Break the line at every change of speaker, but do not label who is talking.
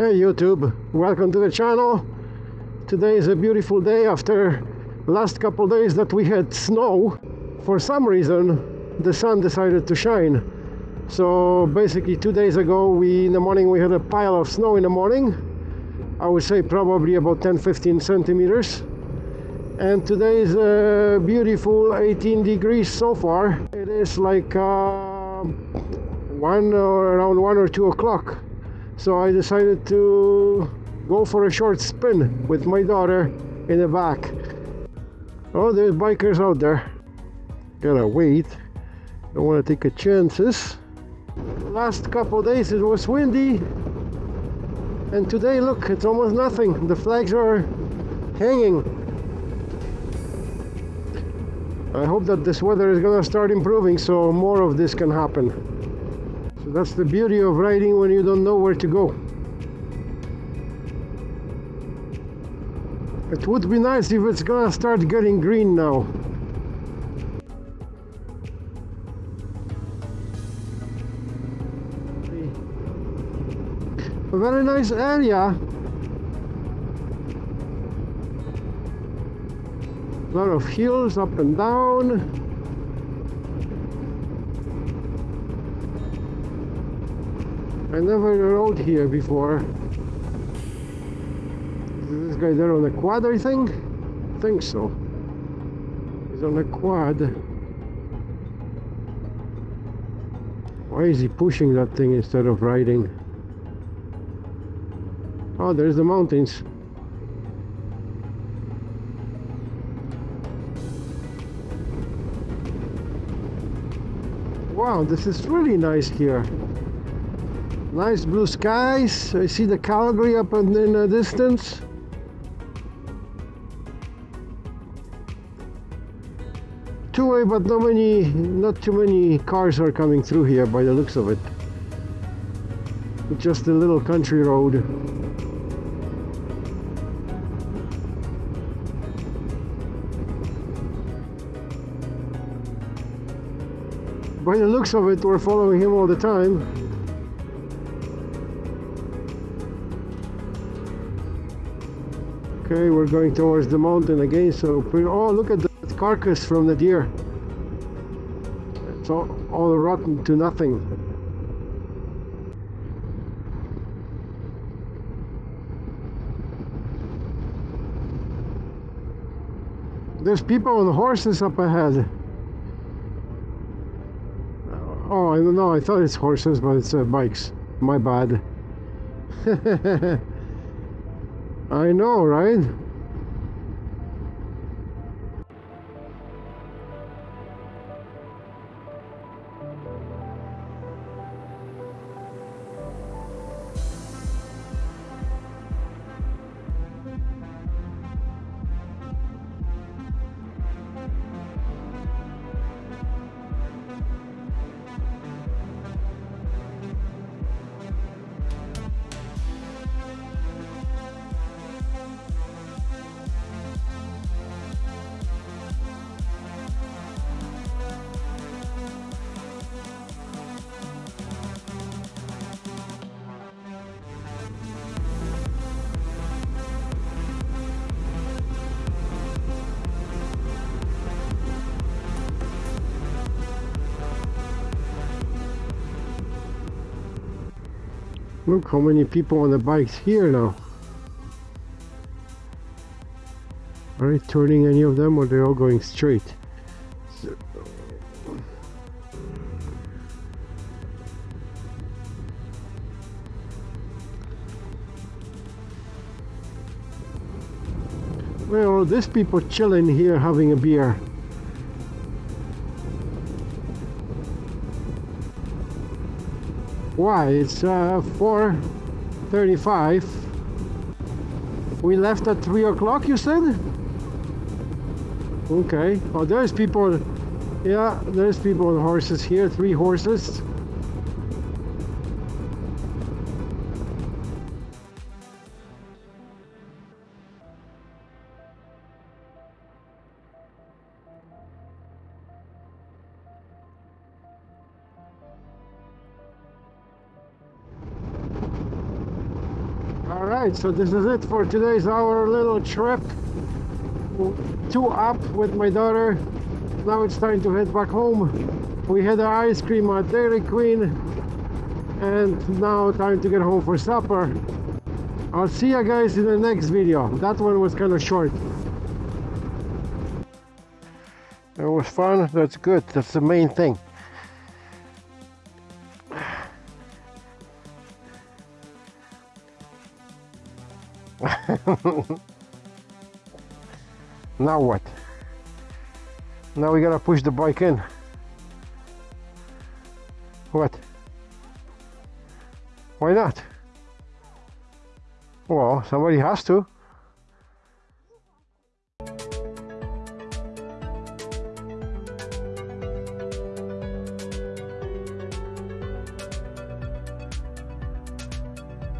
Hey YouTube, welcome to the channel. Today is a beautiful day after last couple days that we had snow. For some reason the sun decided to shine. So basically two days ago we in the morning we had a pile of snow in the morning. I would say probably about 10-15 centimeters. And today is a beautiful 18 degrees so far. It is like uh, one or around one or two o'clock so I decided to go for a short spin with my daughter in the back. Oh there's bikers out there. Gotta wait. Don't want to take a chances. Last couple days it was windy. And today look it's almost nothing. The flags are hanging. I hope that this weather is gonna start improving so more of this can happen that's the beauty of riding when you don't know where to go. It would be nice if it's gonna start getting green now. A very nice area. A lot of hills up and down. I never rode here before. Is this guy there on a quad, I think? I think so. He's on a quad. Why is he pushing that thing instead of riding? Oh, there's the mountains. Wow, this is really nice here. Nice blue skies. I see the Calgary up in the distance. Two-way, but not many, not too many cars are coming through here by the looks of it. Just a little country road. By the looks of it, we're following him all the time. Okay, we're going towards the mountain again, so oh look at the carcass from the deer. It's all, all rotten to nothing. There's people on horses up ahead. Oh, I don't know, I thought it's horses, but it's uh, bikes. My bad. I know, right? Look how many people on the bikes here now. Are they turning any of them or they're all going straight? So, well, these people chilling here having a beer. Why? It's uh, 4.35. We left at 3 o'clock, you said? Okay. Oh, there's people. Yeah, there's people on horses here. Three horses. Right, so this is it for today's our little trip. Two up with my daughter. Now it's time to head back home. We had an ice cream at Dairy Queen, and now time to get home for supper. I'll see you guys in the next video. That one was kind of short. It was fun. That's good. That's the main thing. now what? Now we gotta push the bike in. What? Why not? Well, somebody has to.